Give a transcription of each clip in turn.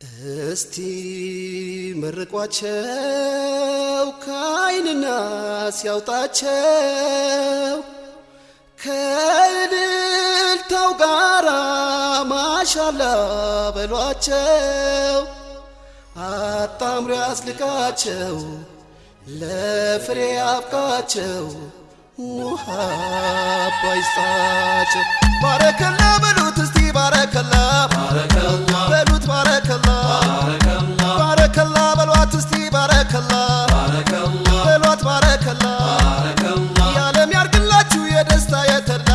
እስቲ መርቋቸው ከዓይንና ሲያውጣቸው ከእልልታው ጋራ ማሻላ በሏቸው አጣምሮ ያስልቃቸው ለፍሬ አብቃቸው ውሃ ባይስጣቸው ባረከላ በሉት እስቲ ባረከላ በሉት ባረከላ ባረከላ በሏት እስቲ ባረከላ በሏት ባረከላ የዓለም ያርግላችሁ የደስታ የተድላ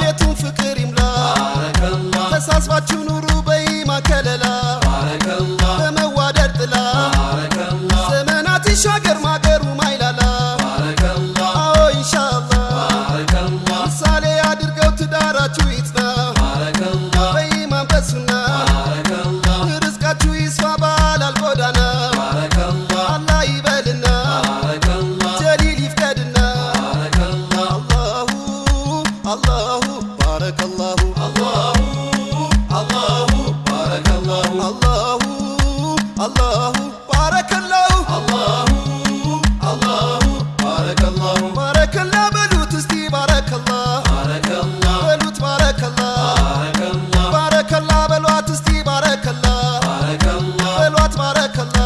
ቤቱን ፍቅር ይምላ ተሳስባችሁ ኑሩ በኢማን ከለላ በመዋደድ ጥላ ዘመናት ይሻገር ማገሩ ማይላላ በሏት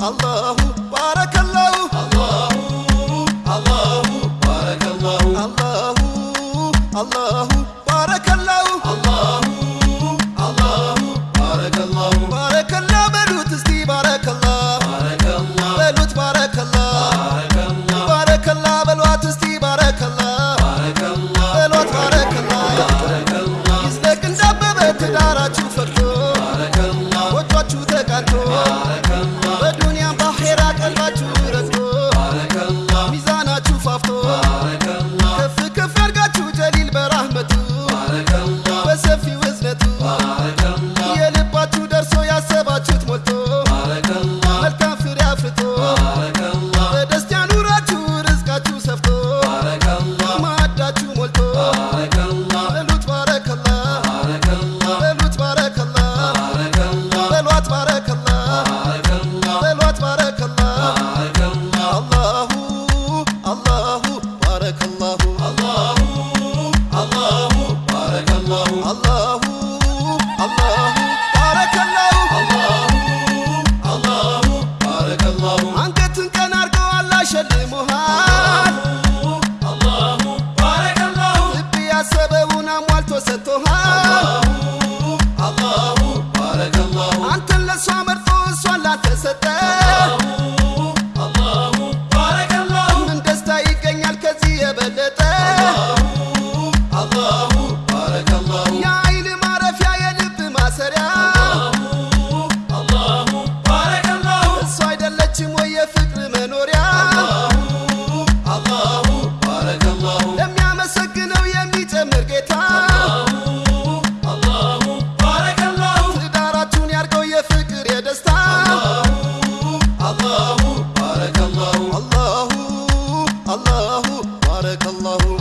አላሁ ባረከላሁ አላሁ አላሁ ባረከላሁ ባረከላ በሉት እስቲ ባረከላ በሉት ባረከላ ባረከላ በሏት እስቲ ባረከላ በሏት ባረከላ ይዝለቅ እንዳበበ ትዳራችሁ ፈርቶ ሟልቶ ሰጥቶሃል አላሁ ባረከ አላሁ አንተን ለእሷ መርጦ እሷን ላተሰጠ አላሁ ባረከ አላሁ ምን ደስታ ይገኛል ከዚህ የበለጠ አላሁ ባረከ አላሁ የአይን ማረፊያ የልብ ማሰሪያ بارك الله.